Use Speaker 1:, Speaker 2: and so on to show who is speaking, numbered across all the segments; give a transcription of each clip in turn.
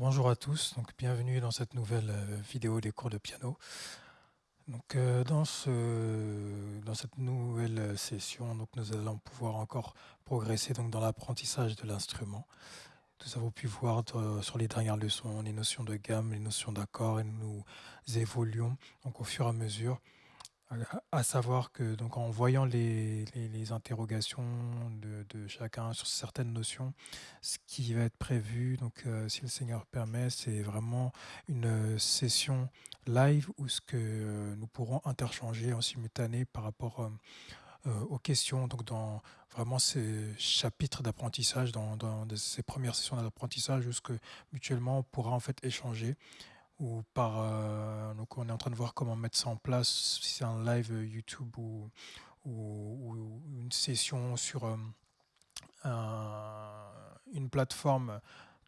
Speaker 1: Bonjour à tous, donc bienvenue dans cette nouvelle euh, vidéo des cours de piano. Donc, euh, dans, ce, dans cette nouvelle session, donc, nous allons pouvoir encore progresser donc, dans l'apprentissage de l'instrument. Nous avons pu voir euh, sur les dernières leçons les notions de gamme, les notions d'accord, et nous évoluons donc, au fur et à mesure à savoir que donc en voyant les, les, interrogations de, chacun sur certaines notions, ce qui va être prévu, donc euh, si le Seigneur permet, c'est vraiment une session live où ce que euh, nous pourrons interchanger en simultané par rapport euh, aux questions, donc dans vraiment ces chapitres d'apprentissage, dans, dans, ces premières sessions d'apprentissage, où ce que mutuellement on pourra en fait échanger ou par euh, donc on est en train de voir comment mettre ça en place si c'est un live YouTube ou, ou, une session sur euh, une plateforme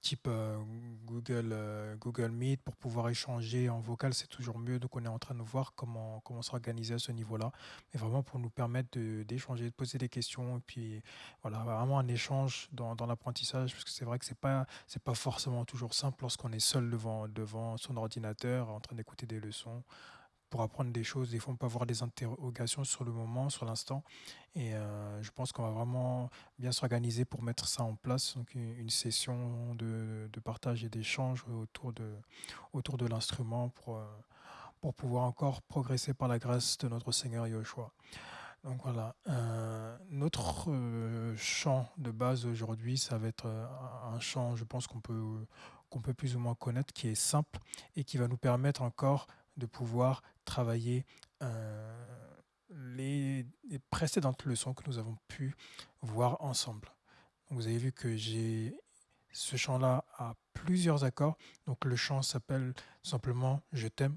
Speaker 1: type euh, Google, euh, Google Meet pour pouvoir échanger en vocal, c'est toujours mieux. Donc on est en train de voir comment, comment s'organiser à ce niveau-là, mais vraiment pour nous permettre d'échanger, de, poser des questions, et puis voilà, vraiment un échange dans, dans l'apprentissage, parce que c'est vrai que c'est pas c'est pas forcément toujours simple lorsqu'on est seul devant, devant son ordinateur en train d'écouter des leçons pour apprendre des choses. Des fois, on peut avoir des interrogations sur le moment, sur l'instant. Et euh, je pense qu'on va vraiment bien s'organiser pour mettre ça en place. Donc, une, session de, partage et d'échange autour de, l'instrument pour, euh, pour pouvoir encore progresser par la grâce de notre Seigneur Yoshua. Donc voilà, euh, notre chant de base aujourd'hui, ça va être un chant, je pense qu'on peut plus ou moins connaître, qui est simple et qui va nous permettre encore de pouvoir travailler euh, les, précédentes leçons que nous avons pu voir ensemble. vous avez vu que j'ai ce chant-là a plusieurs accords. Donc le chant s'appelle simplement « Je t'aime ».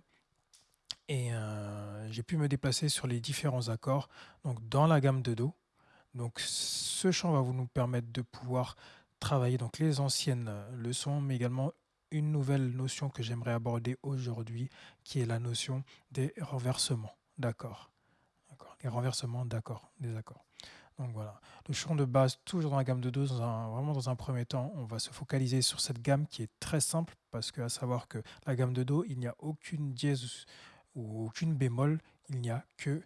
Speaker 1: Et euh, j'ai pu me déplacer sur les différents accords donc dans la gamme de Do. Donc ce chant va vous nous permettre de pouvoir travailler donc les anciennes leçons, mais également une nouvelle notion que j'aimerais aborder aujourd'hui, qui est la notion des renversements. D'accord. Les renversements d'accord. Des accords. Donc voilà, le chant de base, toujours dans la gamme de Do, vraiment dans un premier temps, on va se focaliser sur cette gamme qui est très simple, parce que à savoir que la gamme de Do, il n'y a aucune dièse ou aucune bémol, il n'y a que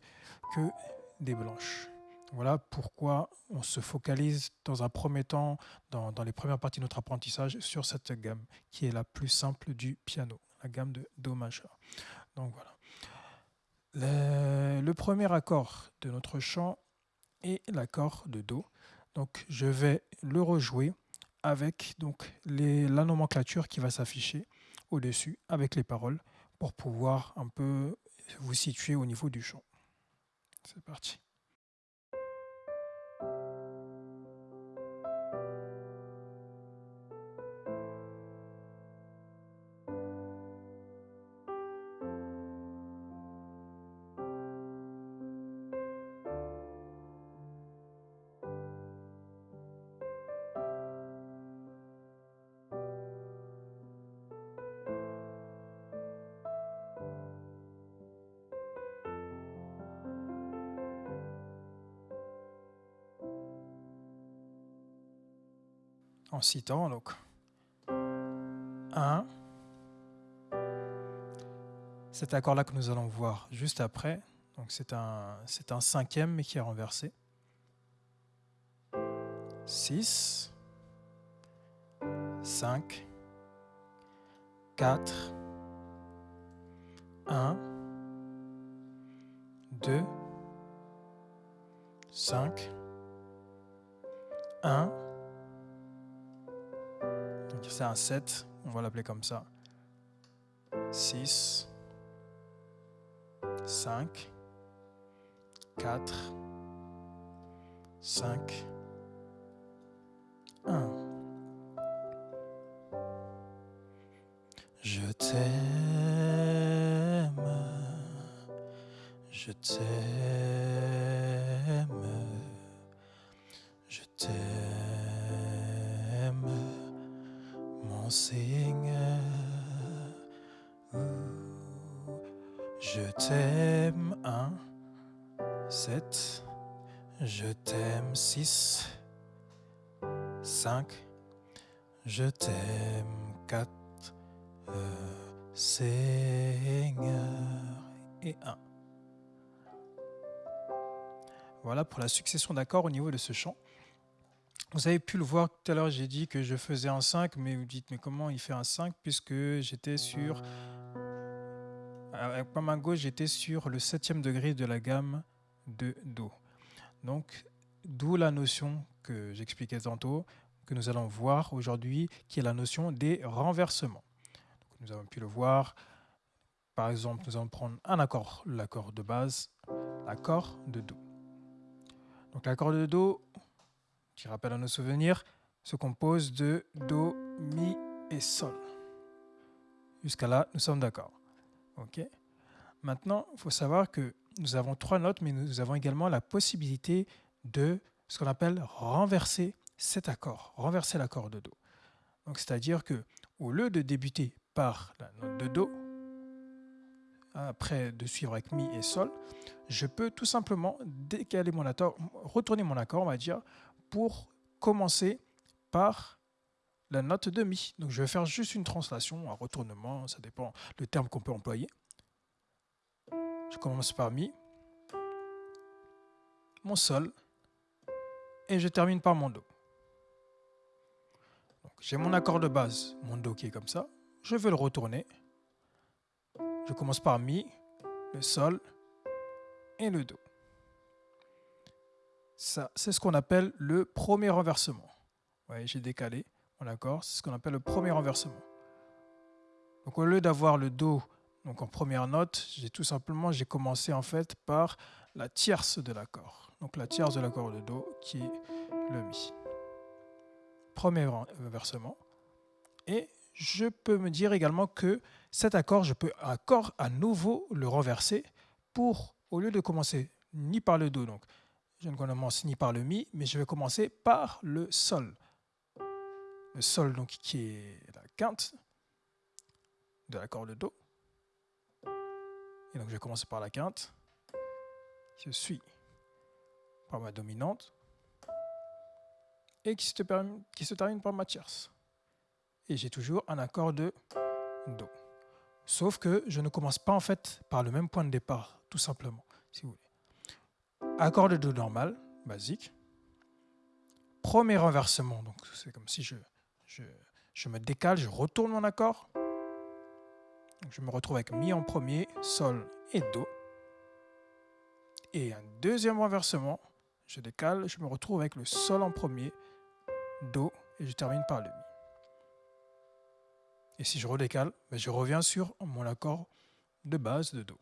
Speaker 1: des blanches. Voilà pourquoi on se focalise dans un premier temps, dans, les premières parties de notre apprentissage, sur cette gamme qui est la plus simple du piano, la gamme de Do majeur. Donc voilà. Le, premier accord de notre chant est l'accord de Do. Donc je vais le rejouer avec donc la nomenclature qui va s'afficher au-dessus avec les paroles pour pouvoir un peu vous situer au niveau du chant. C'est parti. En citant donc. 1, cet accord-là que nous allons voir juste après, donc c'est un, c'est un cinquième mais qui est renversé. 6, 5, 4, 1, 2, 5, 1, c'est un 7, on va l'appeler comme ça. 6, 5, 4, 5, 1. Je t'aime, je t'aime, t'aime, 1, 7, je t'aime, 6, 5, je t'aime, 4, Seigneur. Et un. Voilà pour la succession d'accords au niveau de ce chant. Vous avez pu le voir tout à l'heure, j'ai dit que je faisais un 5, mais vous dites, mais comment il fait un 5 puisque j'étais sur... Avec ma main gauche, j'étais sur le septième degré de la gamme de Do. Donc, d'où la notion que j'expliquais tantôt, que nous allons voir aujourd'hui, qui est la notion des renversements. nous avons pu le voir, par exemple, nous allons prendre un accord, l'accord de base, l'accord de Do. Donc l'accord de Do, qui rappelle à nos souvenirs, se compose de Do, Mi et Sol. Jusqu'à là, nous sommes d'accord. Ok Maintenant, il faut savoir que nous avons trois notes, mais nous avons également la possibilité de ce qu'on appelle renverser cet accord, renverser l'accord de Do. Donc, c'est-à-dire que au lieu de débuter par la note de Do, après de suivre avec Mi et Sol, je peux tout simplement décaler mon accord, retourner mon accord, on va dire, pour commencer par la note de Mi. Donc je vais faire juste une translation, un retournement, ça dépend le terme qu'on peut employer. Je commence par Mi, mon Sol, et je termine par mon Do. J'ai mon accord de base, mon Do qui est comme ça. Je vais le retourner. Je commence par Mi, le Sol et le Do. Ça, c'est ce qu'on appelle le premier renversement. Ouais, j'ai décalé c'est ce qu'on appelle le premier renversement. Donc au lieu d'avoir le Do donc en première note, j'ai tout simplement commencé en fait par la tierce de l'accord. Donc la tierce de l'accord de Do qui est le Mi. Premier renversement. Et je peux me dire également que cet accord, je peux accord à nouveau le renverser pour, au lieu de commencer ni par le Do, donc je ne commence ni par le Mi, mais je vais commencer par le Sol. Le Sol, donc, qui est la quinte de l'accord de Do. Et donc, je vais commencer par la quinte. Je suis par ma dominante. Et qui se, termine, qui se termine par ma tierce. Et j'ai toujours un accord de Do. Sauf que je ne commence pas en fait par le même point de départ, tout simplement, si vous voulez accord de Do normal, basique. Premier renversement, donc c'est comme si je, je, me décale, je retourne mon accord. je me retrouve avec Mi en premier, Sol et Do. Et un deuxième renversement, je décale, je me retrouve avec le Sol en premier, Do, et je termine par le Mi. Et si je redécale, ben, je reviens sur mon accord de base de Do.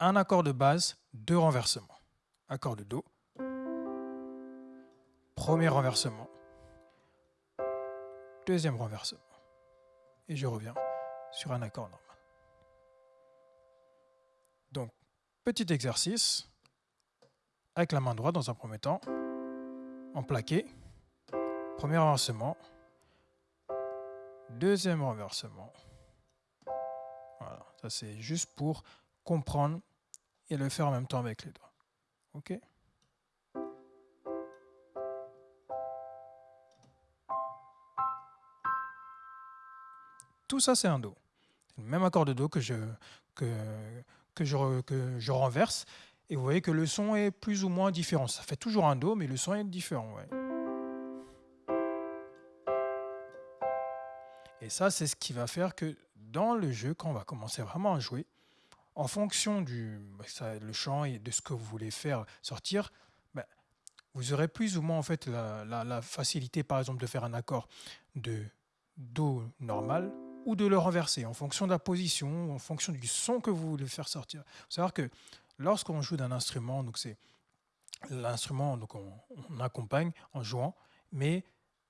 Speaker 1: un accord de base, deux renversements. Accord de Do, premier renversement, deuxième renversement. Et je reviens sur un accord normal. Donc, petit exercice, avec la main droite dans un premier temps, en plaqué, premier renversement, deuxième renversement. Voilà, ça c'est juste pour comprendre et le faire en même temps avec les doigts. OK? Tout ça, c'est un Do. Le même accord de Do que je, que, que, je, que je renverse. Et vous voyez que le son est plus ou moins différent. Ça fait toujours un Do, mais le son est différent. Et ça, c'est ce qui va faire que dans le jeu, quand on va commencer vraiment à jouer, en fonction du bah, le chant et de ce que vous voulez faire sortir, bah, vous aurez plus ou moins en fait la, facilité, par exemple, de faire un accord de Do normal ou de le renverser en fonction de la position, en fonction du son que vous voulez faire sortir. Il faut savoir que lorsqu'on joue d'un instrument, donc c'est l'instrument, donc on, accompagne en jouant, mais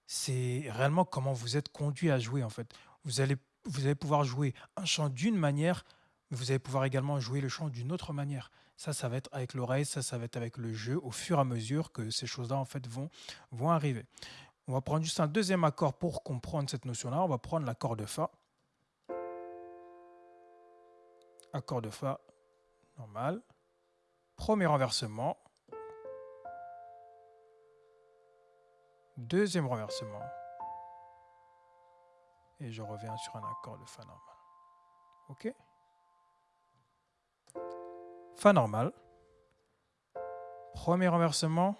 Speaker 1: c'est réellement comment vous êtes conduit à jouer en fait. Vous allez, vous allez pouvoir jouer un chant d'une manière vous allez pouvoir également jouer le chant d'une autre manière. Ça, ça va être avec l'oreille, ça, ça va être avec le jeu, au fur et à mesure que ces choses-là, en fait, vont, vont arriver. On va prendre juste un deuxième accord pour comprendre cette notion-là. On va prendre l'accord de Fa. Accord de Fa, normal. Premier renversement. Deuxième renversement. et je reviens sur un accord de Fa normal. OK? Fa normal. Premier renversement.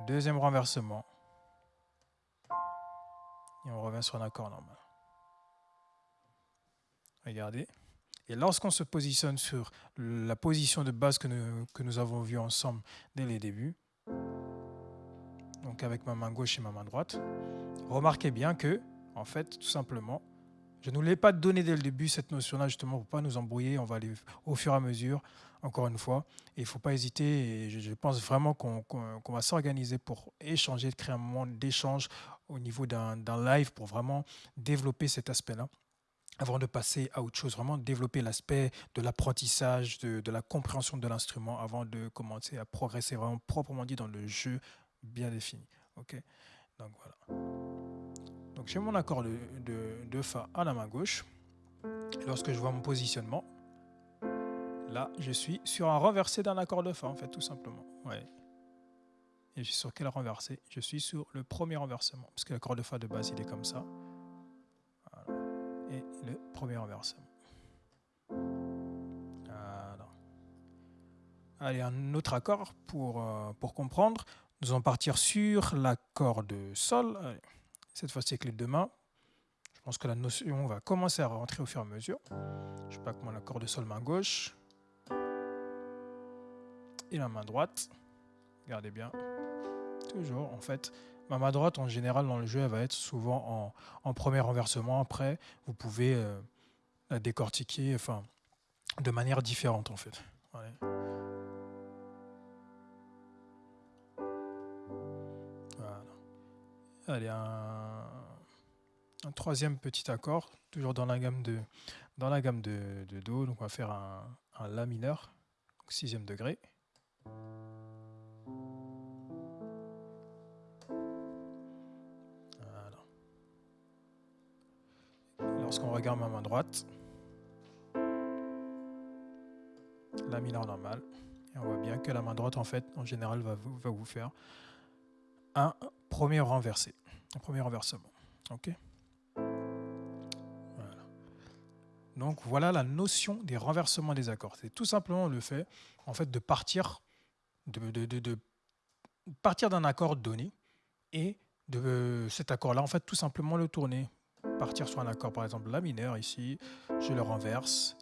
Speaker 1: Deuxième renversement. Et on revient sur un accord normal. Regardez. Et lorsqu'on se positionne sur la position de base que nous, que nous avons vue ensemble dès les débuts, donc avec ma main gauche et ma main droite, remarquez bien que, en fait, tout simplement, je ne vous l'ai pas donné dès le début, cette notion-là, justement, pour ne pas nous embrouiller. On va aller au fur et à mesure, encore une fois. Et il ne faut pas hésiter. Et je, pense vraiment qu'on va s'organiser pour échanger, créer un moment d'échange au niveau d'un live pour vraiment développer cet aspect-là avant de passer à autre chose, vraiment développer l'aspect de l'apprentissage, de, de, la compréhension de l'instrument, avant de commencer à progresser vraiment proprement dit dans le jeu bien défini. Ok? Donc voilà. Donc j'ai mon accord de, de, Fa à la main gauche. Lorsque je vois mon positionnement, là je suis sur un renversé d'un accord de Fa en fait tout simplement. Ouais. Et je suis sur quel renversé? Je suis sur le premier renversement, parce que l'accord de Fa de base il est comme ça. Le premier renversement. Allez, un autre accord pour, euh, pour comprendre. Nous allons partir sur l'accord de Sol. cette fois-ci avec les deux mains. Je pense que la notion va commencer à rentrer au fur et à mesure. Je pas mon accord de Sol main gauche. Et la main droite. Regardez bien. Toujours, en fait, ma main droite, en général, dans le jeu, elle va être souvent en, premier renversement. Après, vous pouvez euh, la décortiquer enfin, de manière différente, en fait. Allez, un, troisième petit accord, toujours dans la gamme de, dans la gamme de, Do. Donc on va faire un, un La mineur, sixième degré. Lorsqu'on regarde ma main droite, La mineur normale. Et on voit bien que la main droite, en fait, en général, va va vous faire un premier renversé, un premier renversement. Ok? Donc voilà la notion des renversements des accords. C'est tout simplement le fait, en fait, de partir de, partir d'un accord donné et de cet accord-là, en fait, tout simplement le tourner. Partir sur un accord, par exemple, la mineur ici, je le renverse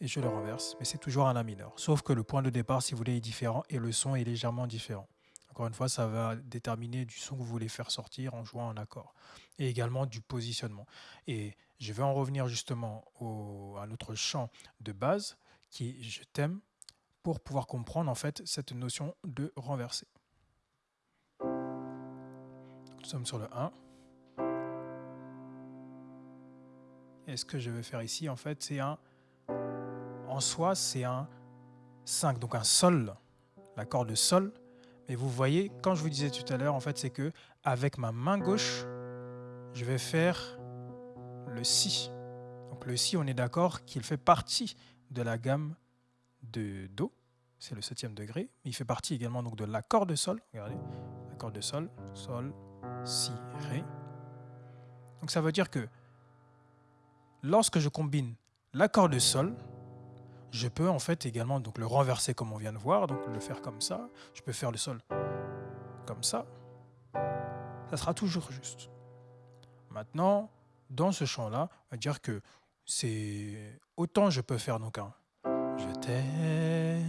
Speaker 1: et je le renverse, mais c'est toujours un la mineur. Sauf que le point de départ, si vous voulez, est différent et le son est légèrement différent. Encore une fois, ça va déterminer du son que vous voulez faire sortir en jouant un accord. Et également du positionnement. Et je vais en revenir justement à notre champ de base qui est je t'aime pour pouvoir comprendre en fait cette notion de renverser. Nous sommes sur le 1. Et ce que je vais faire ici, en fait, c'est un... En soi, c'est un 5, donc un sol, l'accord de sol, mais vous voyez, quand je vous disais tout à l'heure, en fait, c'est que avec ma main gauche, je vais faire le Si. Donc le Si, on est d'accord qu'il fait partie de la gamme de Do. C'est le septième degré. Mais il fait partie également donc, de l'accord de Sol. Regardez, l'accord de Sol, Sol, Si, Ré. Donc ça veut dire que lorsque je combine l'accord de Sol, je peux en fait également donc le renverser comme on vient de voir, donc le faire comme ça. Je peux faire le sol comme ça. Ça sera toujours juste. Maintenant, dans ce champ-là, on va dire que c'est autant je peux faire donc un je t'aime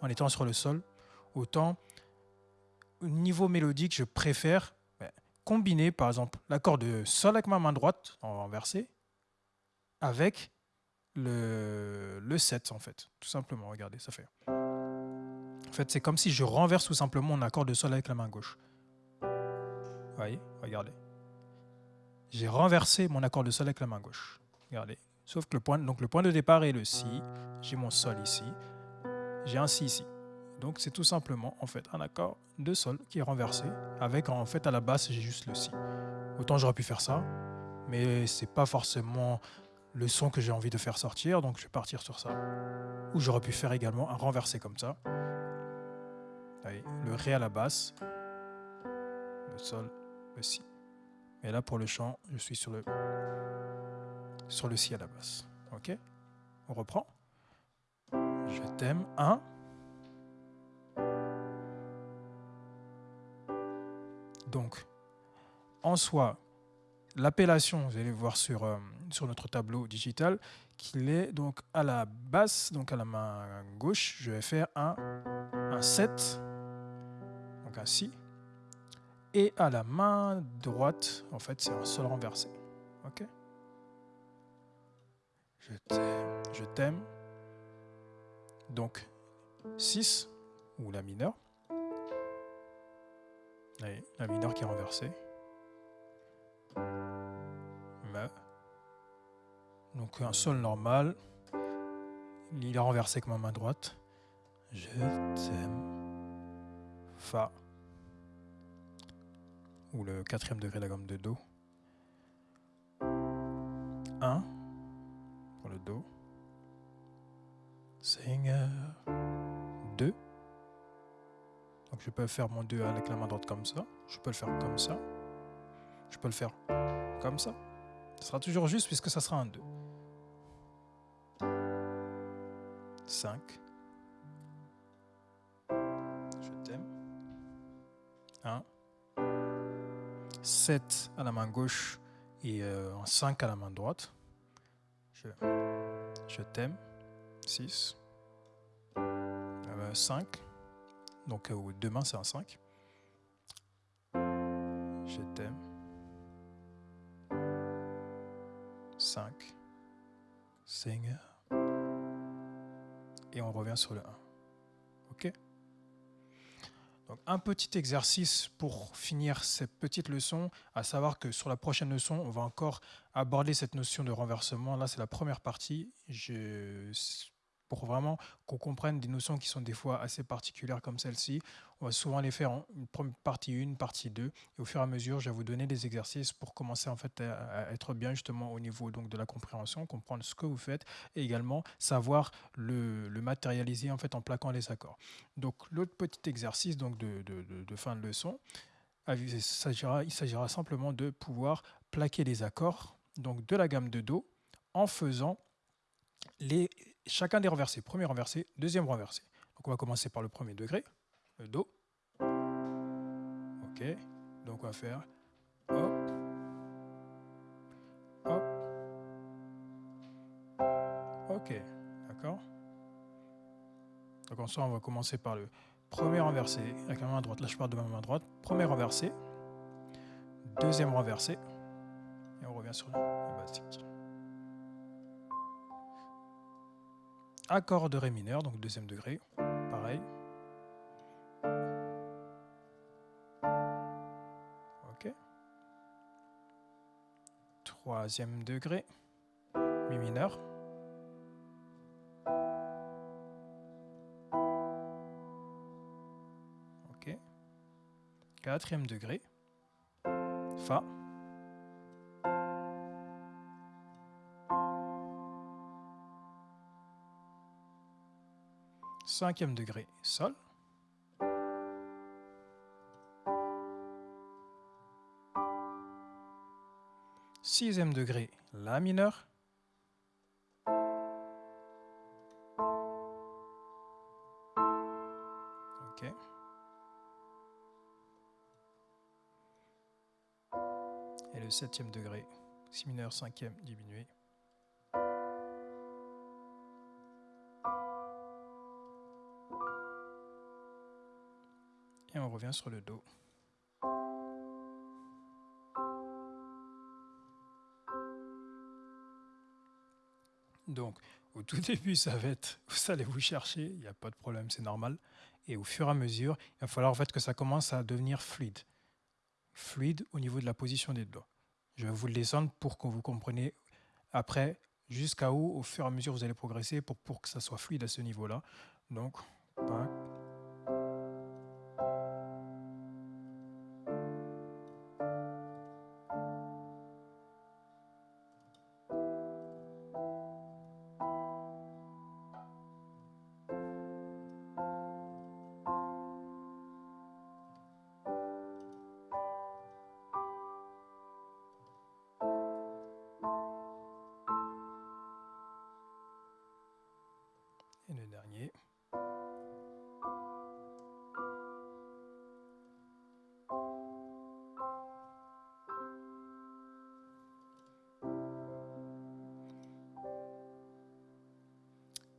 Speaker 1: en étant sur le sol, autant au niveau mélodique, je préfère combiner par exemple l'accord de sol avec ma main droite en renversé avec le, le 7 en fait, tout simplement, regardez, ça fait. En fait, c'est comme si je renverse tout simplement mon accord de sol avec la main gauche. Vous voyez, regardez. J'ai renversé mon accord de sol avec la main gauche. Regardez. Sauf que le point, donc le point de départ est le Si. J'ai mon Sol ici. J'ai un Si ici. Donc c'est tout simplement en fait un accord de Sol qui est renversé. Avec en fait à la basse j'ai juste le Si. Autant j'aurais pu faire ça. Mais c'est pas forcément le son que j'ai envie de faire sortir, donc je vais partir sur ça. Ou j'aurais pu faire également un renversé comme ça. le Ré à la basse, le Sol, le Si. Et là, pour le chant, je suis sur le, sur le Si à la basse. Ok? On reprend? Je t'aime. 1. Donc, en soi, l'appellation, vous allez voir sur, euh, sur notre tableau digital, qu'il est donc à la basse, donc à la main gauche, je vais faire un, un 7, donc un Si. Et à la main droite, en fait, c'est un Sol renversé. Ok? Je t'aime, je t'aime. Donc, 6, ou la mineure. La mineure qui est renversée. Donc un sol normal. Il est renversé avec ma main droite. Je t'aime. Fa. Ou le quatrième degré de la gamme de Do. 1 pour le Do. Je peux faire mon 2 avec la main droite comme ça. Je peux le faire comme ça. Je peux le faire comme ça. Ce sera toujours juste puisque ça sera un 2. 5. Je t'aime. 1. 7 à la main gauche et euh, 5 à la main droite. Je, je t'aime. 6. 5. Donc euh, deux mains, c'est un 5. Je t'aime. 5. Seigneur. Et on revient sur le 1. OK? Donc, un petit exercice pour finir cette petite leçon, à savoir que sur la prochaine leçon, on va encore aborder cette notion de renversement. Là, c'est la première partie. Pour vraiment qu'on comprenne des notions qui sont des fois assez particulières comme celle-ci. On va souvent les faire en partie 1, partie 2. Et au fur et à mesure, je vais vous donner des exercices pour commencer en fait à être bien justement au niveau donc, de la compréhension, comprendre ce que vous faites et également savoir le, matérialiser en fait en plaquant les accords. Donc l'autre petit exercice donc de, de, fin de leçon, il s'agira, il s'agira simplement de pouvoir plaquer les accords donc de la gamme de Do en faisant les chacun des renversés. Premier renversé, deuxième renversé. Donc on va commencer par le premier degré, le Do. Ok, donc on va faire hop, hop, ok, d'accord. Donc ensuite on va commencer par le premier renversé avec la main droite. Là je pars de ma main droite. Premier renversé, deuxième renversé, et on revient sur le basique. Accord de Ré mineur, donc deuxième degré, pareil. Ok. Troisième degré, Mi mineur. Ok. Quatrième degré, Fa. Cinquième degré, Sol. Sixième degré, La mineur. Et le septième degré, Si mineur, cinquième diminué. Sur le dos. Donc, au tout début, ça va être, vous allez vous chercher, il n'y a pas de problème, c'est normal. Et au fur et à mesure, il va falloir en fait que ça commence à devenir fluide. Fluide au niveau de la position des doigts. Je vais vous le descendre pour que vous compreniez après jusqu'à où, au fur et à mesure, vous allez progresser pour, pour que ça soit fluide à ce niveau-là. Donc, Dernier.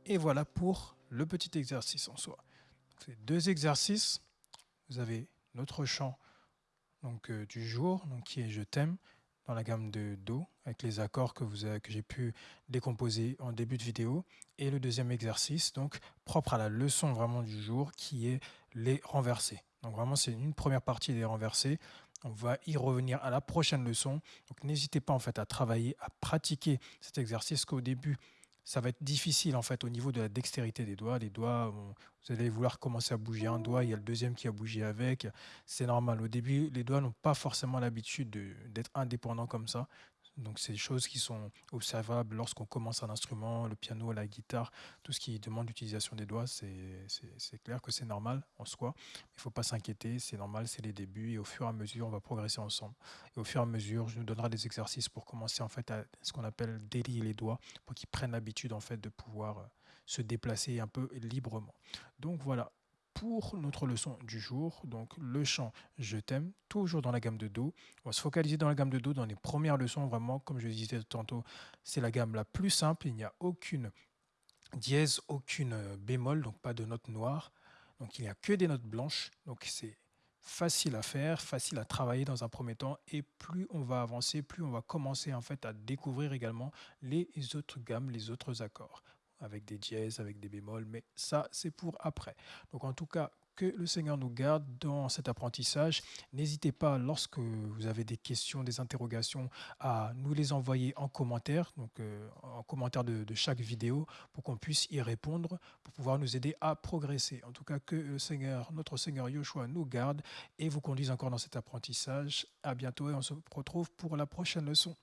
Speaker 1: Et voilà pour le petit exercice en soi. C'est deux exercices. Vous avez notre chant donc, euh, du jour, donc, qui est Je t'aime, dans la gamme de Do, avec les accords que, j'ai pu décomposer en début de vidéo. Et le deuxième exercice, donc propre à la leçon vraiment du jour, qui est les renversés. Donc vraiment, c'est une première partie des renversés. On va y revenir à la prochaine leçon. Donc n'hésitez pas en fait à travailler, à pratiquer cet exercice qu'au début, ça va être difficile en fait au niveau de la dextérité des doigts. Les doigts, vous allez vouloir commencer à bouger un doigt, il y a le deuxième qui a bougé avec. C'est normal. Au début, les doigts n'ont pas forcément l'habitude d'être indépendants comme ça. Donc c'est des choses qui sont observables lorsqu'on commence un instrument, le piano, la guitare, tout ce qui demande l'utilisation des doigts, c'est clair que c'est normal en soi. Il ne faut pas s'inquiéter, c'est normal, c'est les débuts et au fur et à mesure, on va progresser ensemble. Et au fur et à mesure, je nous donnerai des exercices pour commencer en fait à ce qu'on appelle délier les doigts, pour qu'ils prennent l'habitude en fait de pouvoir euh, se déplacer un peu librement. Donc voilà, pour notre leçon du jour, donc le chant Je t'aime, toujours dans la gamme de Do. On va se focaliser dans la gamme de Do dans les premières leçons, vraiment, comme je disais tantôt, c'est la gamme la plus simple, il n'y a aucune dièse, aucune bémol, donc pas de notes noires, donc il n'y a que des notes blanches, donc c'est facile à faire, facile à travailler dans un premier temps. Et plus on va avancer, plus on va commencer en fait à découvrir également les autres gammes, les autres accords avec des dièses, avec des bémols, mais ça, c'est pour après. Donc en tout cas, que le Seigneur nous garde dans cet apprentissage. N'hésitez pas, lorsque vous avez des questions, des interrogations, à nous les envoyer en commentaire, donc euh, en commentaire de, chaque vidéo, pour qu'on puisse y répondre, pour pouvoir nous aider à progresser. En tout cas, que le Seigneur, notre Seigneur Yoshua nous garde et vous conduise encore dans cet apprentissage. À bientôt et on se retrouve pour la prochaine leçon.